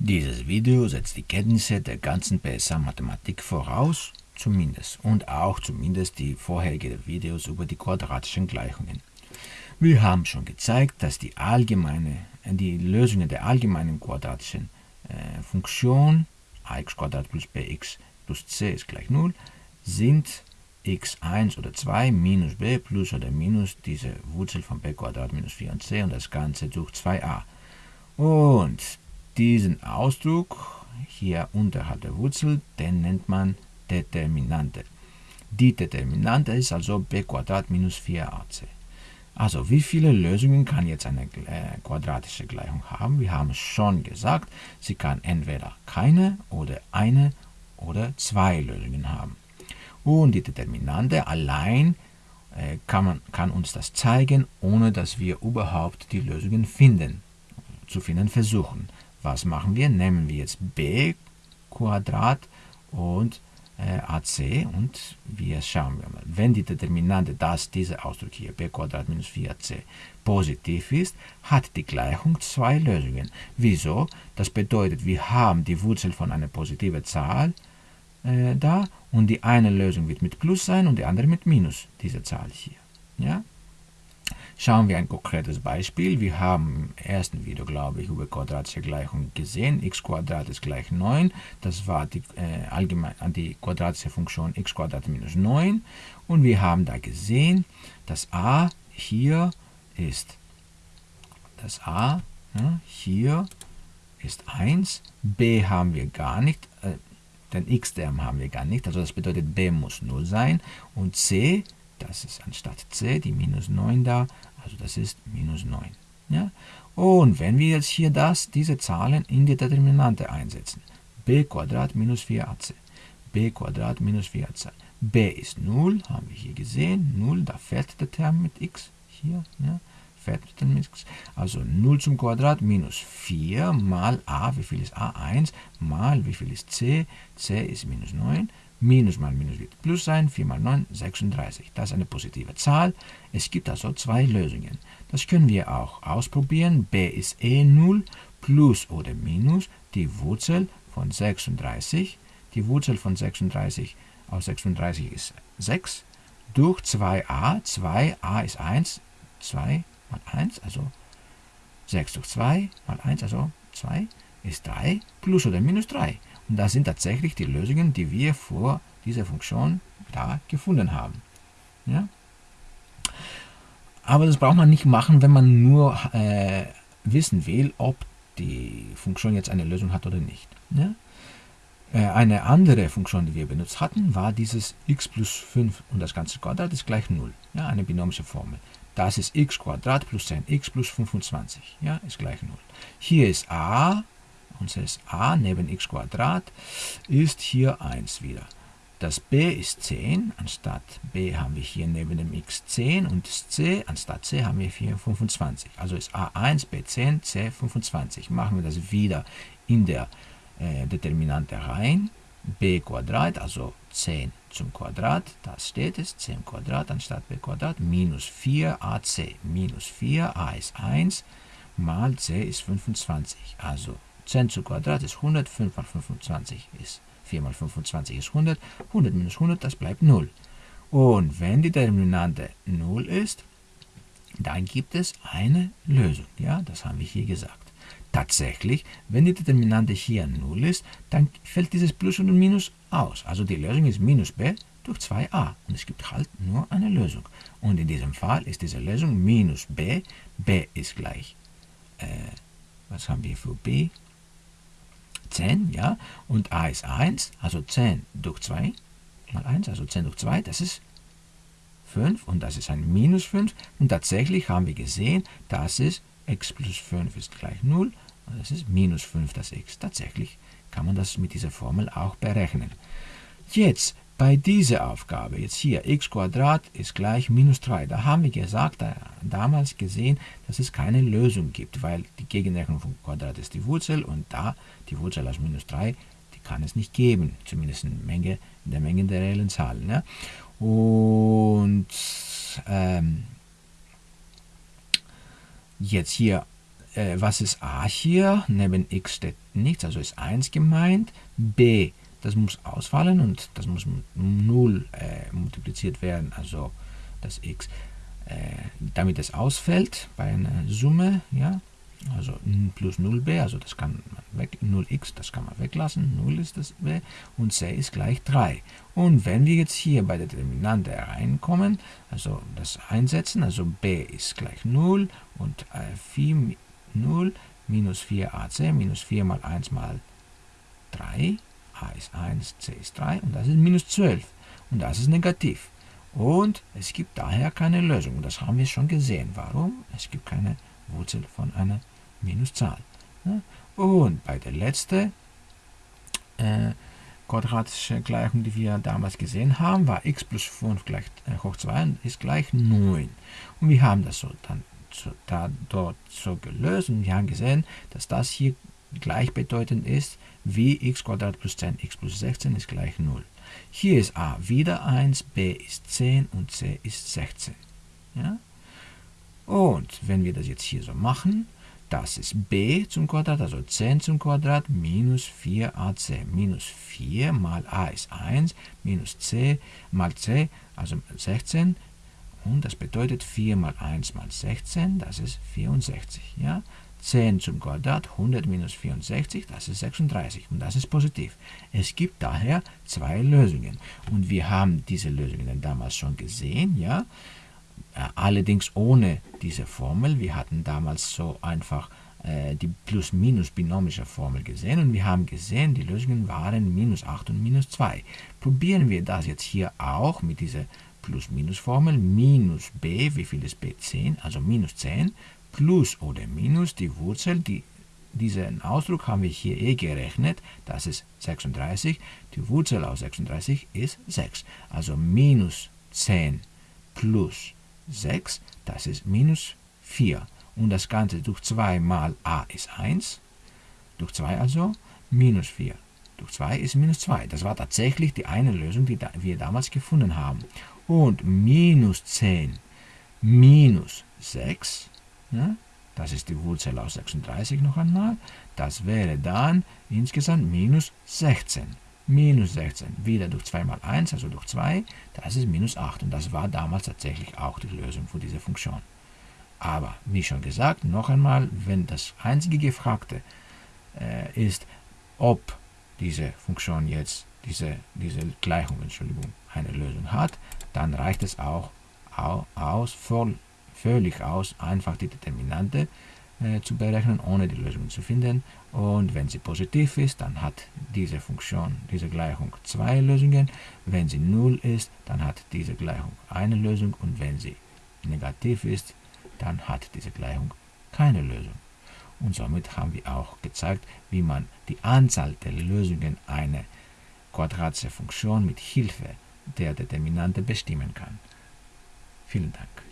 Dieses Video setzt die Kenntnisse der ganzen PSA-Mathematik voraus, zumindest, und auch zumindest die vorherigen Videos über die quadratischen Gleichungen. Wir haben schon gezeigt, dass die, allgemeine, die Lösungen der allgemeinen quadratischen äh, Funktion ax plus bx plus c ist gleich 0 sind x1 oder 2 minus b plus oder minus diese Wurzel von b minus 4c und das Ganze durch 2a. Und diesen Ausdruck hier unterhalb der Wurzel, den nennt man Determinante. Die Determinante ist also b minus 4ac. Also wie viele Lösungen kann jetzt eine äh, quadratische Gleichung haben? Wir haben schon gesagt, sie kann entweder keine oder eine oder zwei Lösungen haben. Und die Determinante allein äh, kann, man, kann uns das zeigen, ohne dass wir überhaupt die Lösungen finden, zu finden versuchen. Was machen wir? Nehmen wir jetzt b Quadrat und äh, AC und wir schauen wir mal. Wenn die Determinante, das dieser Ausdruck hier, b Quadrat minus 4ac, positiv ist, hat die Gleichung zwei Lösungen. Wieso? Das bedeutet, wir haben die Wurzel von einer positiven Zahl äh, da und die eine Lösung wird mit Plus sein und die andere mit Minus, diese Zahl hier. Ja? Schauen wir ein konkretes Beispiel. Wir haben im ersten Video, glaube ich, über quadratische Gleichungen gesehen. x ist gleich 9. Das war die, äh, allgemein, die quadratische Funktion x minus 9. Und wir haben da gesehen, dass a hier ist. Das a ja, hier ist 1. b haben wir gar nicht. Äh, den x-Term haben wir gar nicht. Also das bedeutet, b muss 0 sein. Und c, das ist anstatt c die minus 9 da, also das ist minus 9. Ja? Und wenn wir jetzt hier das, diese Zahlen in die Determinante einsetzen, b minus 4ac, b minus 4ac, b ist 0, haben wir hier gesehen, 0, da fällt der Term mit x, hier, ja, fällt mit x, also 0 zum Quadrat minus 4 mal a, wie viel ist a? 1, mal, wie viel ist c? c ist minus 9, Minus mal Minus wird Plus sein. 4 mal 9, 36. Das ist eine positive Zahl. Es gibt also zwei Lösungen. Das können wir auch ausprobieren. b ist eh 0. Plus oder Minus die Wurzel von 36. Die Wurzel von 36 aus 36 ist 6. Durch 2a. 2a ist 1. 2 mal 1, also 6 durch 2 mal 1, also 2 ist 3. Plus oder Minus 3. Und das sind tatsächlich die Lösungen, die wir vor dieser Funktion da gefunden haben. Ja? Aber das braucht man nicht machen, wenn man nur äh, wissen will, ob die Funktion jetzt eine Lösung hat oder nicht. Ja? Äh, eine andere Funktion, die wir benutzt hatten, war dieses x plus 5 und das ganze Quadrat ist gleich 0. Ja, eine binomische Formel. Das ist x Quadrat plus 10x plus 25. Ja, ist gleich 0. Hier ist a unseres a neben x ist hier 1 wieder. Das b ist 10, anstatt b haben wir hier neben dem x 10 und das c, anstatt c haben wir hier 25. Also ist a1, b10, c 25. Machen wir das wieder in der äh, Determinante rein. b Quadrat, also 10 zum Quadrat, das steht es, 10 Quadrat anstatt b Quadrat, minus 4ac, minus 4, a ist 1, mal c ist 25. Also 10 zu Quadrat ist 100, 5 mal 25 ist 4 mal 25 ist 100, 100 minus 100, das bleibt 0. Und wenn die Determinante 0 ist, dann gibt es eine Lösung. Ja, das haben wir hier gesagt. Tatsächlich, wenn die Determinante hier 0 ist, dann fällt dieses Plus und Minus aus. Also die Lösung ist minus b durch 2a. Und es gibt halt nur eine Lösung. Und in diesem Fall ist diese Lösung minus b. b ist gleich, äh, was haben wir für b? 10, ja, und a ist 1, also 10 durch 2 mal 1, also 10 durch 2, das ist 5 und das ist ein minus 5 und tatsächlich haben wir gesehen, das ist x plus 5 ist gleich 0 und das ist minus 5 das x. Tatsächlich kann man das mit dieser Formel auch berechnen. Jetzt bei dieser Aufgabe, jetzt hier, x ist gleich minus 3, da haben wir gesagt, da, damals gesehen, dass es keine Lösung gibt, weil die Gegenrechnung vom Quadrat ist die Wurzel und da die Wurzel aus minus 3, die kann es nicht geben, zumindest in, Menge, in der Menge der reellen Zahlen. Ja? Und ähm, jetzt hier äh, was ist a hier? Neben x steht nichts, also ist 1 gemeint. b, das muss ausfallen und das muss mit 0 äh, multipliziert werden, also das x. Äh, damit es ausfällt bei einer Summe, ja, also plus 0b, also das kann man weg, 0x, das kann man weglassen, 0 ist das b und c ist gleich 3. Und wenn wir jetzt hier bei der Determinante reinkommen, also das einsetzen, also b ist gleich 0 und äh, 4 0 minus 4ac minus 4 mal 1 mal 3, a ist 1, c ist 3 und das ist minus 12 und das ist negativ. Und es gibt daher keine Lösung. Das haben wir schon gesehen. Warum? Es gibt keine Wurzel von einer Minuszahl. Und bei der letzten äh, quadratischen Gleichung, die wir damals gesehen haben, war x plus 5 gleich, äh, hoch 2 ist gleich 9. Und wir haben das so dann so, da, dort so gelöst und wir haben gesehen, dass das hier gleichbedeutend ist wie x plus 10, x plus 16 ist gleich 0. Hier ist a wieder 1, b ist 10 und c ist 16. Ja? Und wenn wir das jetzt hier so machen, das ist b zum Quadrat, also 10 zum Quadrat, minus 4ac. Minus 4 mal a ist 1, minus c mal c, also 16. Und das bedeutet 4 mal 1 mal 16, das ist 64. Ja? 10 zum Quadrat, 100 minus 64, das ist 36 und das ist positiv. Es gibt daher zwei Lösungen und wir haben diese Lösungen damals schon gesehen, ja, äh, allerdings ohne diese Formel. Wir hatten damals so einfach äh, die Plus-Minus-binomische Formel gesehen und wir haben gesehen, die Lösungen waren minus 8 und minus 2. Probieren wir das jetzt hier auch mit dieser Plus-Minus-Formel. Minus b, wie viel ist b? 10, also minus 10 plus oder minus die Wurzel, die, diesen Ausdruck haben wir hier eh gerechnet, das ist 36, die Wurzel aus 36 ist 6. Also minus 10 plus 6, das ist minus 4. Und das Ganze durch 2 mal a ist 1, durch 2 also, minus 4 durch 2 ist minus 2. Das war tatsächlich die eine Lösung, die wir damals gefunden haben. Und minus 10 minus 6 ja, das ist die Wurzel aus 36 noch einmal. Das wäre dann insgesamt minus 16. Minus 16 wieder durch 2 mal 1, also durch 2, das ist minus 8. Und das war damals tatsächlich auch die Lösung für diese Funktion. Aber, wie schon gesagt, noch einmal, wenn das einzige Gefragte äh, ist, ob diese Funktion jetzt, diese, diese Gleichung, Entschuldigung, eine Lösung hat, dann reicht es auch aus, voll völlig aus, einfach die Determinante äh, zu berechnen, ohne die Lösung zu finden. Und wenn sie positiv ist, dann hat diese Funktion, diese Gleichung zwei Lösungen. Wenn sie 0 ist, dann hat diese Gleichung eine Lösung. Und wenn sie negativ ist, dann hat diese Gleichung keine Lösung. Und somit haben wir auch gezeigt, wie man die Anzahl der Lösungen einer quadratischen Funktion mit Hilfe der Determinante bestimmen kann. Vielen Dank.